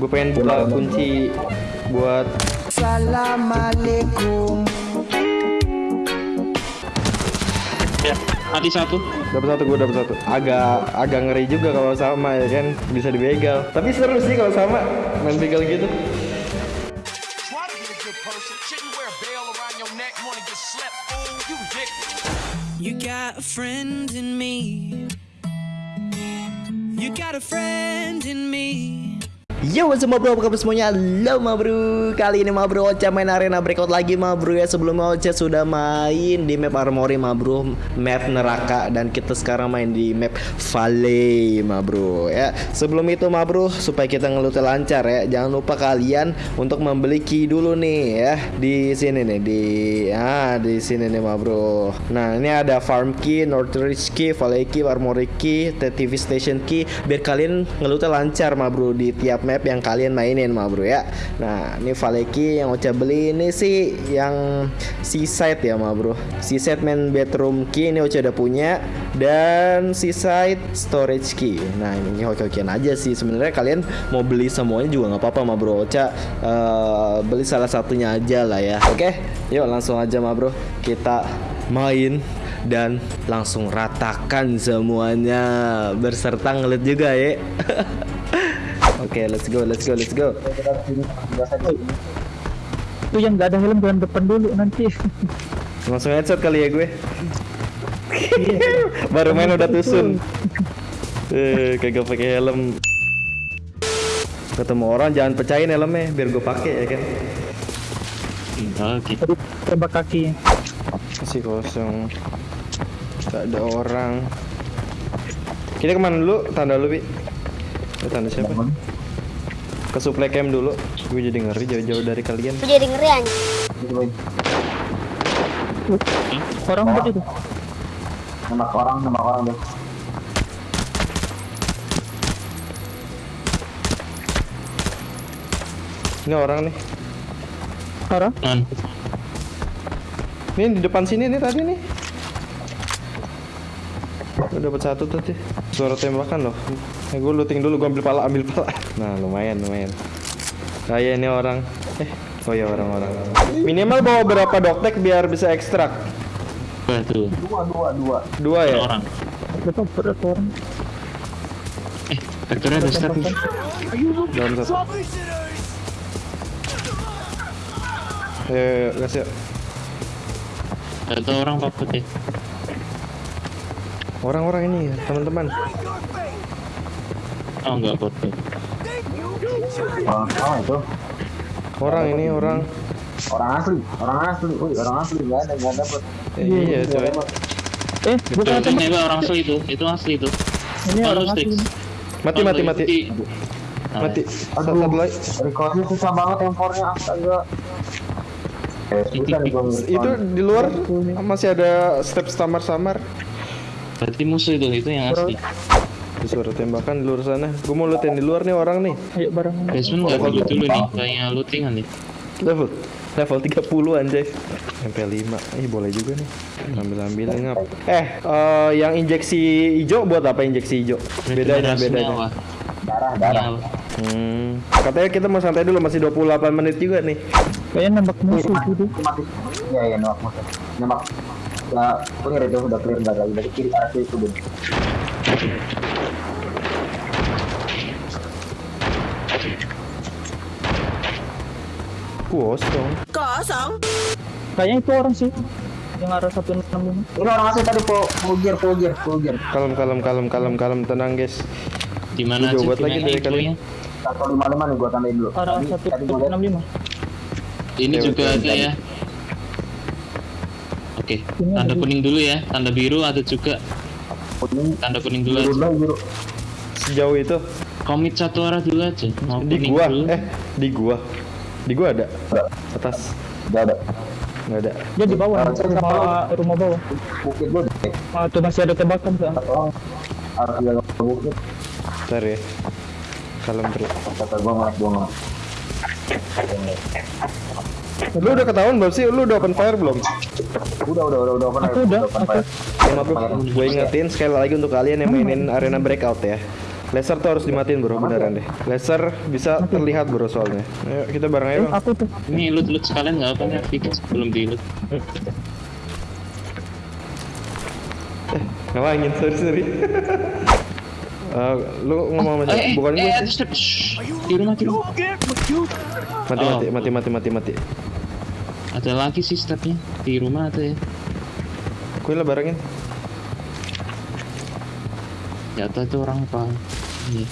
Gue pengen buka kunci buat Assalamualaikum. Ya, mati satu. dapat satu gue dapat satu. Agak agak ngeri juga kalau sama ya kan bisa dibegal. Tapi seru sih kalau sama main begal gitu. You got a friend in me. You got a friend in me. Yo what's up bro, apa kabar semuanya? Halo bro. Kali ini ma bro Ocha main arena breakout lagi ma bro ya. Sebelumnya Ocha sudah main di map Armory bro. Map neraka. Dan kita sekarang main di map Valley bro ya. Sebelum itu ma bro Supaya kita ngelutnya lancar ya. Jangan lupa kalian Untuk membeli key dulu nih ya. Di sini nih Di ah di sini nih ma bro. Nah ini ada farm key Northridge key Valley key Armory key TV station key. Biar kalian ngelutnya lancar ma bro Di tiap yang kalian mainin ma bro ya. Nah ini Valeki yang Ocha beli ini sih yang seaside ya ma bro. Seaside main bedroom key ini Ocha udah punya Dan seaside storage key. Nah ini hoki-hokian aja sih. Sebenarnya kalian mau beli semuanya juga nggak apa-apa ma bro. Ocha eh, beli salah satunya aja lah ya. Oke yuk langsung aja ma bro. Kita main dan langsung ratakan semuanya. Berserta ngelit juga ya Oke, let's go, let's go, let's go. itu yang nggak ada helm jangan depan dulu nanti Langsung headset kali ya gue. Baru main udah tusun. Eh, kagak pakai helm. Ketemu orang jangan pecahin helmnya biar gue pakai ya kan. Oke. tadi tembak kaki Masih kosong. Gak ada orang. Kita ke mana dulu? Tanda lu, Bi. Tanda siapa? Ke supply camp dulu. Gue jadi ngeri jauh-jauh dari kalian. Aku jadi ngeri anjing. orang apa itu nembak orang nembak orang deh Ini orang nih. orang. Ini di depan sini nih tadi nih. Gue dapat satu tadi. Suara tembakan loh. Eh, gue looting dulu, gue ambil pala, ambil pala. Nah, lumayan, lumayan. Kayak ini orang. Eh, oh ya orang-orang. Minimal bawa berapa doktek biar bisa ekstrak? Dua tuh. dua dua dua Dua ya? Orang. berapa berapa orang Eh, vektornya ada step nih. Dalam satu. Eh, gas ya. Satu orang pak putih. Orang-orang ini, ya, teman-teman. Oh enggak putih. orang sama itu Orang ini orang. orang asli orang asli Wih, orang asli nggak ada nggak dapet Eh, iya, coy. eh Betul, bukan itu ini orang asli itu. Itu asli itu. ini Oh, orang asli. Mati, mati, mati. Mati. Satu, lagi. recordnya susah banget tempornya astaga eh Itu di luar masih ada step samar-samar. Berarti musuh itu, itu yang asli. Suara tembakan di luar sana. Gue mau looting di luar nih orang nih. ayo bareng Basement nggak dulu dulu nih, kayaknya lootingan nih. Level level 30 anjay. MP5. Ih boleh juga nih. Ambil-ambil ngap. Eh, eh, yang injeksi hijau buat apa injeksi hijau? Bedanya Regenerasi bedanya. darah darah Nyawa. Hmm. Katanya kita mau santai dulu masih 28 menit juga nih. kayaknya nembak musuh gitu iya iya nembak musuh nembak udah clear itu udah clear nggak lagi dari kiri arah kiri itu deh Kosong. kayaknya itu orang sih yang arah 165 ini orang asli tadi full full gear full gear full gear Kalem kalem kalem kalem kalem tenang guys. Di mana Gua sih? buat lagi dari infonya? satu lima lima nih gua tandain dulu arah gua lihat 165 Ini juga ada ya. Oke, tanda kuning dulu ya. Tanda biru ada juga. kuning Tanda kuning dulu biru aja. biru Sejauh itu Komit satu arah dulu aja. Mau di gua dulu. eh di gua. Di gua ada. Ada. Atas. udah ada Nggak ada. dia di bawah saya sama rumah bawah bukit gua deh ah, tuh masih ada tembakan kan satu orang harus jaga bukit Bentar ya. Kalem bro. kata gua ngeliat gua ngeliat Lu udah ketahuan belum sih? Lu udah open fire belum? udah udah udah udah open Aku air, udah, open aku. fire. Ya, maaf gue ingetin sekali lagi untuk kalian yang mainin arena breakout ya. Laser tuh harus dimatiin bro, beneran deh. Laser bisa terlihat bro soalnya. Ayo kita bareng aja bang. Aku tuh. Ini loot loot sekalian nggak apa nih? Fix belum di loot. Ngelangin, sorry sorry. Eh, lu ngomong sama siapa? Eh, Bukan eh, gue eh, rumah di rumah. Mati Oh. mati mati mati mati mati. Ada lagi sih stepnya di rumah ada ya. Gue lah barengin. Jatuh itu orang apa? Iya.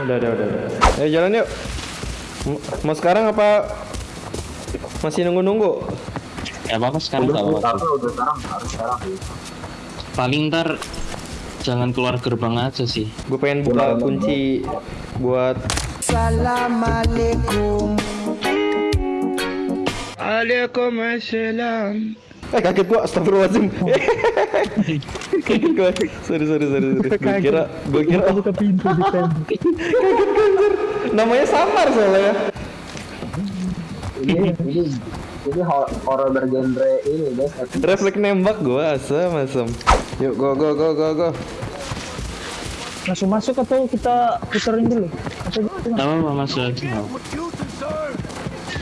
Udah udah udah. udah. Ayo jalan yuk. Mau sekarang apa masih nunggu nunggu? Ya apa sekarang nggak apa-apa. Tapi udah sekarang harus sekarang sih. Paling ntar jangan keluar gerbang aja sih. Gue pengen buka kunci buat Eh kaget gua, astagfirullahaladzim. Kaget gua, sorry sorry sorry, sorry. Gue kira, gue kira, oh, Buka pintu di tembok. namanya samar soalnya. Ini ini ini bergenre ini guys. Refleks nembak gua, asem asem Yuk, go go go go go Langsung masuk atau kita puterin dulu? Gak apa-apa masuk aja.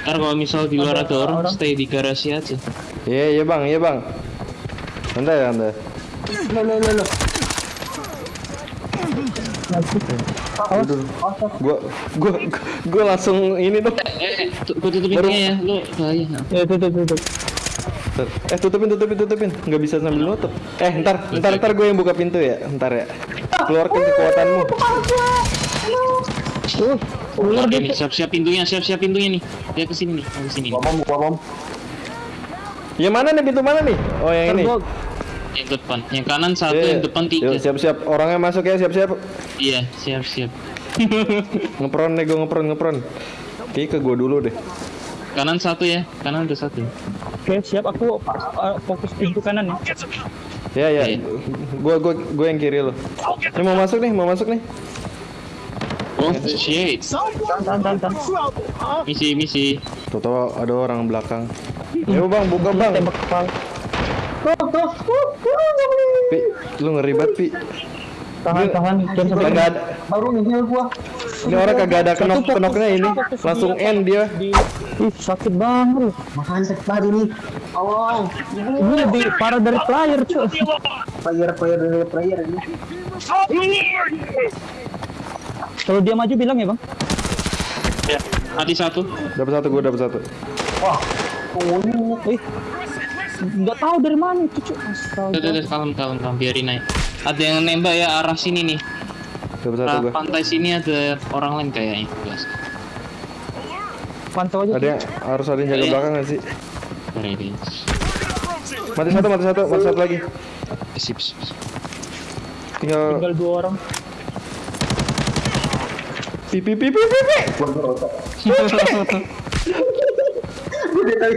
Ntar kalau misal di luar ada orang, stay di garasi aja. Iya iya bang, iya bang Santai santai Lo lo lo lo. Gua, gua, gua langsung ini dong Eh, eh, tu- gua tutupin ya, lu bahaya. Ya tutup tutup. Eh tutupin tutupin tutupin. Nggak bisa sambil nutup. Eh ntar ntar ntar gue yang buka pintu ya. Ntar ya. Keluarkan kekuatanmu. Ular nih, siap-siap pintunya, siap-siap pintunya nih. Dia ke sini nih, oh, ke sini nih. Bom bom bom. Yang mana nih? Pintu mana nih? Oh yang ini. Yang depan, yang kanan satu, Iya, yang depan tiga. Siap-siap. Orangnya masuk ya siap-siap. Iya, siap-siap. ngepron nih gue ngepron ngepron. Oke ke gue dulu deh. Kanan satu ya, kanan ada satu. Oke siap. Aku uh, fokus pintu kanan ya. ya ya. Iya. gue gue gue yang kiri lo ini mau masuk nih mau masuk nih. Oh shit, misi misi. tuh ada orang belakang. Ayo bang buka bang. Tembak kepala. Pi lu ngeri banget Pi. Tahan tahan. Jangan sampai ada. Baru nih gua. ini orang kagak ada kenok kenoknya ini. Langsung end dia. di Ih, sakit banget loh. Makan sakit banget ini. Oh, Ini lebih parah dari player, cuy. player player dari player ini. Kalau dia maju bilang ya, Bang. Ya, hati satu. dapat satu gue dapat satu Wah, ini Eh. Enggak tahu dari mana itu, cuy. Astaga. Tuh, tuh, kalem, kalem, kalem, biarin aja. Ada yang nembak ya arah sini nih. dapat satu gue pantai sini ada orang lain kayaknya. Pantau aja. ada yang harus ada yang jaga belakang gak sih mati satu mati satu mati satu lagi Sip, sip, sip. tinggal Tinggal dua orang. pi pi pi pi pi pi gua ngerokok. Gua dari tadi.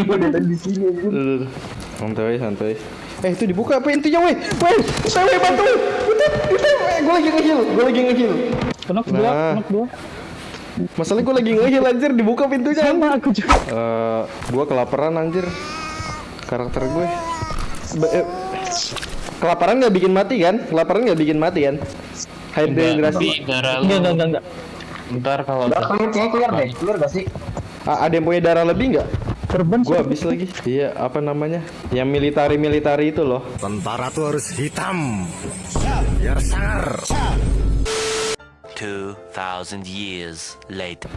Gua dari tadi di sini. santai santai eh itu dibuka pintunya weh weh saya weh bantu Utip, utip, eh, gue lagi ngeheal gue lagi ngeheal Kenok dua, Nah. kenok dua. Masalahnya gue lagi ngeheal anjir dibuka pintunya Sama aku juga. Eh, gue kelaparan anjir karakter gue Ba- eh, kelaparan nggak bikin mati kan kelaparan nggak bikin mati kan lu. Enggak, enggak, enggak, enggak. Ntar kalau Udah kayaknya clear deh. Clear gak sih? Ah, ada yang punya darah lebih nggak Serban gue sih. habis lagi iya apa namanya yang militari militari itu loh Tentara tuh harus hitam biar sangar. 2,000 years later.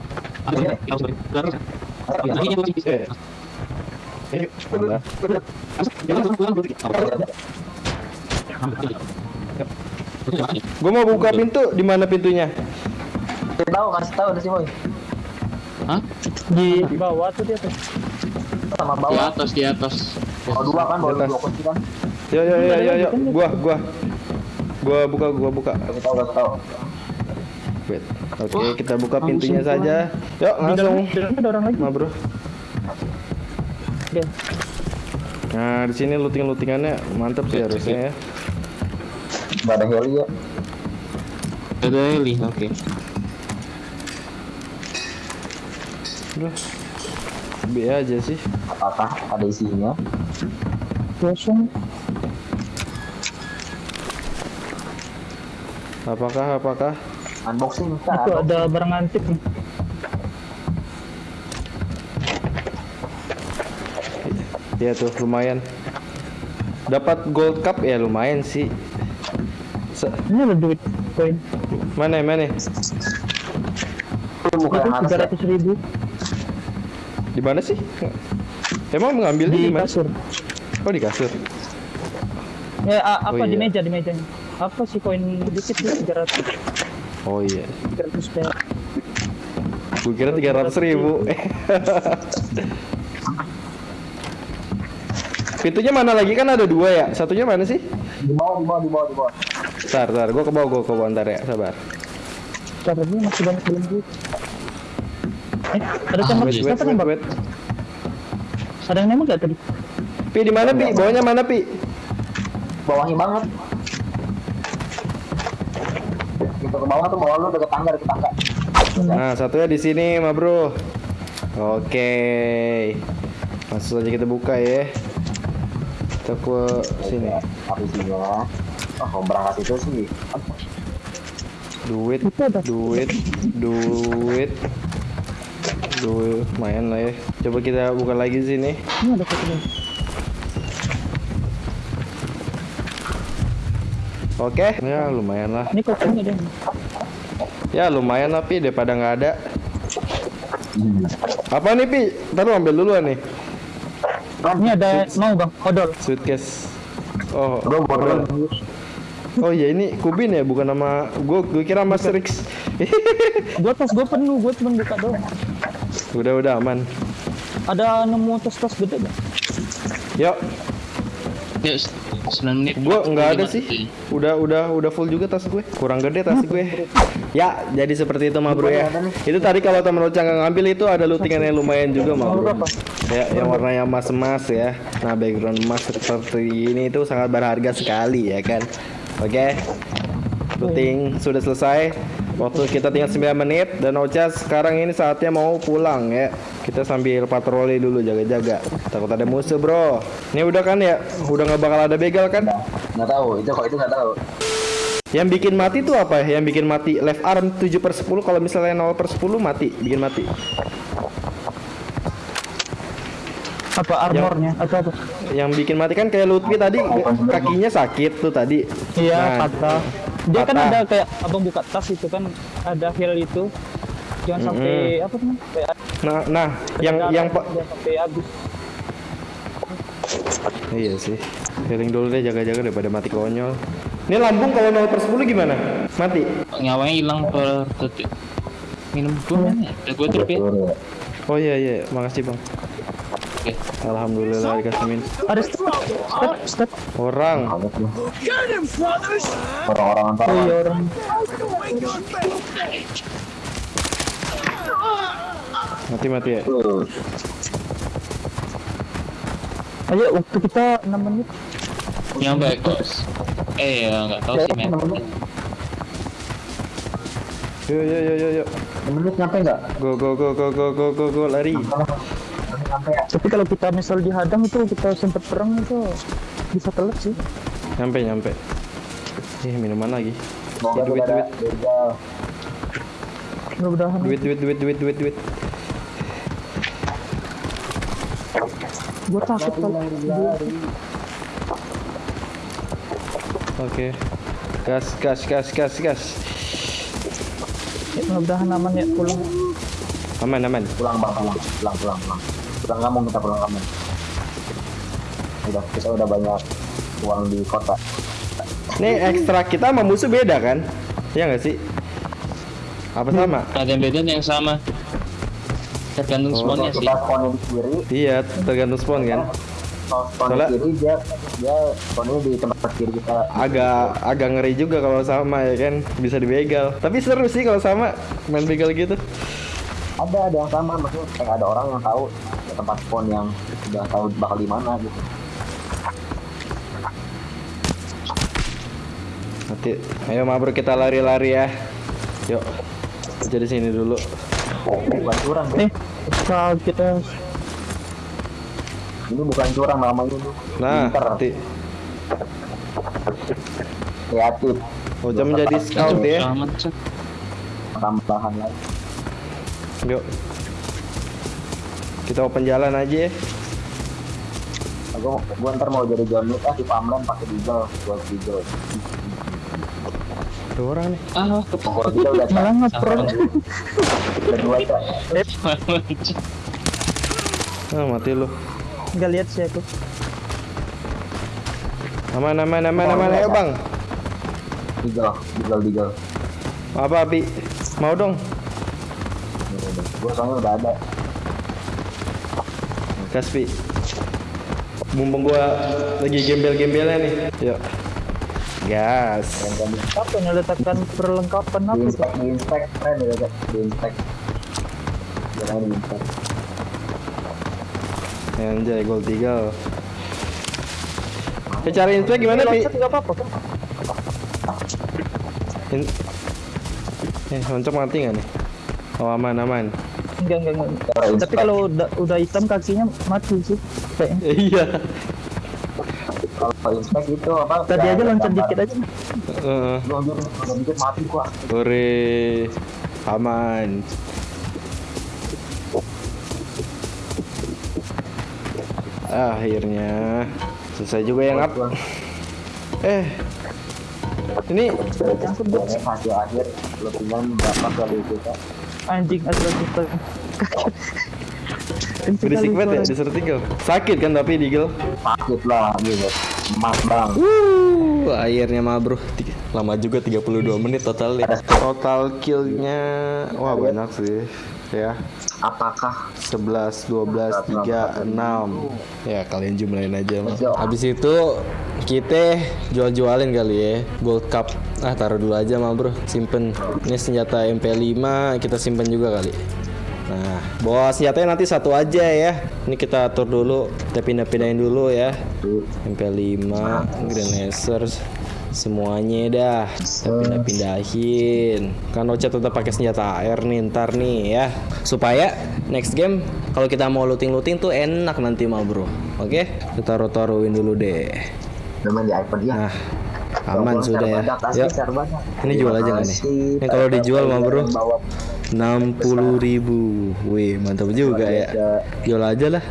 gue mau buka pintu di mana pintunya Kasih tahu, kasih tahu sih boy. Hah? Di bawah tuh dia tuh. Sama Di bawah. atas, di atas. Bawa dua kan, bawa Di dua kunci kan. Yo yo yo yo yo, gua gua. Gua buka gua buka. Kasih tahu, kasih tahu. Wait. Oke, kita buka pintunya saja. Yuk, langsung. di dalam ada orang lagi. Ma, Bro. Nah, di sini looting-lootingannya mantap sih harusnya ya. Ada heli ya. Ada Eli, oke. Udah. B aja sih. Apakah ada isinya? Kosong. Apakah apakah? Unboxing Itu kan? ada barang antik nih. Iya tuh lumayan. Dapat gold cup ya lumayan sih. Se- Ini ada duit koin. mana mana? Itu Itu tiga ya? ratus ribu Di mana sih? Emang mengambilnya di di mana? kasur. Oh di kasur. Ya apa Oh, di iya. meja di mejanya? Apa sih koin dikit sih tiga ratus Oh iya. Gue kira tiga ratus ribu. Pintunya mana lagi kan ada dua ya? Satunya mana sih? Di bawah, di bawah, di bawah, di bawah. Bentar, bentar. Gue ke bawah, gue ke bawah ntar ya. Sabar. Caranya masih banyak belum duit. Eh, ada Ah, tembak Wait, wait, siapa wait, nembak? wait. Ada yang nembak gak tadi? Pi di mana Pi? Bawahnya mana Pi? Bawahnya banget. Gitu ke bawah tuh bawah lu deket tangga, deket tangga. Nah, satunya di sini, ma bro. Oke. Langsung aja kita buka ya. Kita ke sini. Apa isinya? Oh, kalau berangkat itu sih. Duit, duit, duit. Duit, lumayan lah ya. Coba kita buka lagi di sini. Ini ada satu Oke, ya lumayan lah. Ini koinnya ada. Ya lumayan lah Pi daripada nggak ada. Apa nih Pi? Ntar lu ambil duluan nih. Ini ada mau bang, odol. Suitcase. Oh, Bro, botol. oh ya ini Kubin ya, bukan nama gue. Gue kira Mas Rix. Gua tas gua penuh, gua cuma buka doang. udah udah aman. Ada nemu tas-tas gede gak? Yuk, Yuk, 9 menit. gue nggak ada 45 sih. Udah udah udah full juga tas gue. Kurang gede tas gue. Ya, jadi seperti itu mah bro ya. Itu tadi kalau temen Ocha nggak ngambil itu ada lootingan yang lumayan juga mah bro. Ya, yang warnanya emas-emas ya. Nah, background emas seperti ini itu sangat berharga sekali ya kan. Oke. Looting sudah selesai. Waktu kita tinggal 9 menit dan Ocha sekarang ini saatnya mau pulang ya. Kita sambil patroli dulu jaga-jaga. Takut ada musuh, Bro. Ini udah kan ya? Udah nggak bakal ada begal kan? Nggak tahu, itu kok itu nggak tahu. Yang bikin mati tuh apa ya? Yang bikin mati left arm 7 per 10 kalau misalnya 0 per 10 mati, bikin mati. Apa armornya atau apa? Yang bikin mati kan kayak Lutfi tadi kakinya sakit tuh tadi. Iya, Nah, patah. Dia kan ada kayak abang buka tas itu kan ada heal itu. Jangan sampai apa namanya? Kayak Nah, nah, yang yang pak sampai habis. Iya sih. Healing dulu deh jaga-jaga daripada mati konyol. Ini lambung kalau 0 per 10 gimana? Mati. Nyawanya hilang per detik. Minum dulu ya. Udah gue trip ya. Oh iya iya, makasih Bang. Oke. Alhamdulillah dikasih min. Ada step, step, step. Orang. Orang-orang antar. Oh iya orang. Mati-mati ya. Tuh, Ayo waktu kita 6 menit. Nyampe guys. Eh ya nggak tahu sih men. Yuk yuk yuk yuk yuk. menit nyampe nggak? Go go go go go go go go lari. Ya? Tapi kalau kita misal dihadang itu kita sempat perang itu bisa telat sih. Nyampe nyampe. Eh minuman lagi. Semoga duit, duit. Mudah-mudahan. Duit duit duit duit duit duit. Gua takut kalau Oke. Gas gas gas gas gas. ya, mudah-mudahan aman ya pulang. Aman aman. Pulang bang, pulang, pulang, pulang, pulang. Pulang kampung kita pulang kampung. Udah, kita udah banyak uang di kota. Nih ekstra kita sama musuh beda kan? Iya nggak sih? Apa sama? Ada yang beda ada yang sama. Tergantung spawnnya sih. Kita spawnnya di kiri, Iya, tergantung spawn kan. kalau spawn Soalnya- di kiri dia dia spawnnya di tempat kiri kita. Agak agak ngeri juga kalau sama ya kan, bisa dibegal. Tapi seru sih kalau sama main begal gitu. Ada ada yang sama, maksudnya kayak ada orang yang tahu tempat spawn yang udah tahu bakal di mana gitu. Nanti, ayo ma bro kita lari-lari ya. Yuk, kerja di sini dulu. Bukan curang, Eh, kalau kita ini bukan curang namanya ini. Nah, nanti kreatif. Ocha menjadi scout ya. Tambahan lagi Yuk. Kita open jalan aja ya. aku gua ntar mau jadi Wick ah di Pamlan pakai diesel buat diesel Ada orang nih. Ah, pokoknya kita udah Malah ngepro. udah dua cak Ah, mati lu. Nggak lihat sih aku. Aman, aman, aman, aman. Ayo bang. diesel diesel diesel Apa Abi? Mau dong? Gua soalnya udah ada Kaspi. Mumpung gua lagi gembel-gembelnya nih. Yuk. Gas. Apa yang letakkan perlengkapan di apa tuh? inspect di inspect keren ya cak di inspect jangan di inspect Anjay, gold eagle. Eh, cara inspect gimana, Pi? Loncat nggak apa-apa kan? In... Eh, loncat mati nggak nih? Oh, aman, aman. Enggak, enggak, enggak. Tapi kalau udah, udah hitam kakinya mati sih. Iya. kalau inspect itu apa Tadi aja loncat dikit aja. Heeh. Dikit mati gua Hore. Aman. Akhirnya selesai juga yang up. Eh. Ini akhir tinggal berapa kali itu Cak? Anjing asal kita. berisik banget ya disertikel. Sakit kan tapi digel. sakit lah gitu emas bang. Uh, akhirnya mah bro Tiga- Lama juga 32 menit total ya Total killnya Wah banyak sih. Ya apakah 11, 12, 3, 6 Ya kalian jumlahin aja go. Habis itu kita jual-jualin kali ya Gold Cup. Ah taruh dulu aja mah bro. Simpen. Ini senjata MP5 Kita simpen juga kali. Nah bawa senjatanya nanti satu aja ya. Ini kita atur dulu Kita pindah-pindahin dulu ya. MP5 Granacer Semuanya dah. Kita pindah-pindahin. Kan Ocha tetap pakai senjata AR nih ntar nih ya. Supaya next game Kalau kita mau looting-looting tuh enak nanti mah bro. Oke? Kita taruh-taruhin dulu deh. Di iPhone ya Nah aman sudah. ya Yuk. Ini jual aja nggak nih? Ini kalau dijual mah bro bawa. 60 ribu. Wih mantap juga ya. Jual aja lah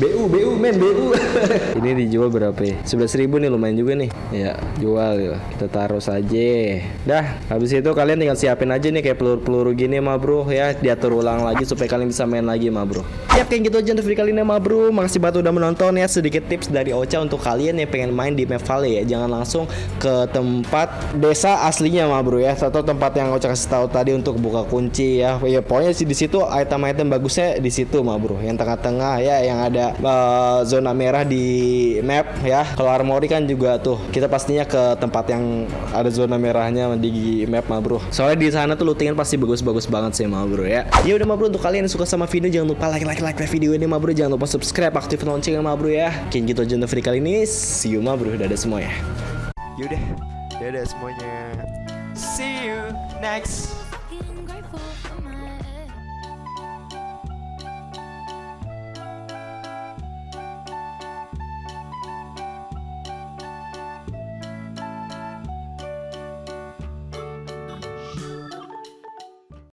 BU, BU men, BU Ini dijual berapa ya? 11 ribu nih lumayan juga nih. Ya jual ya. Kita taruh saja. Dah habis itu kalian tinggal siapin aja nih kayak peluru-peluru gini mah bro. Ya Diatur ulang lagi supaya kalian bisa main lagi mah bro. Yap kayak gitu aja untuk video kali ini mah bro. Makasih banget udah menonton ya. Sedikit tips dari Ocha untuk kalian yang pengen main di map Valley ya. Jangan langsung ke tempat desa aslinya mah bro ya. Atau tempat yang Ocha kasih tahu tadi untuk buka kunci ya. Ya pokoknya sih di situ item-item bagusnya di situ mah bro. Yang tengah-tengah ya yang ada eh, zona merah di map ya. Kalau armory kan juga tuh kita pastinya ke tempat yang ada zona merahnya di map mah bro. Soalnya di sana tuh lootingan pasti bagus-bagus banget sih mah bro ya. Ya udah mah bro untuk kalian yang suka sama video jangan lupa like like like video ini mah bro. Jangan lupa subscribe aktifin loncengnya mah bro ya. Kayak gitu aja untuk video kali ini. See you mah bro. Dadah semua ya. Yaudah. Dadah semuanya. See you next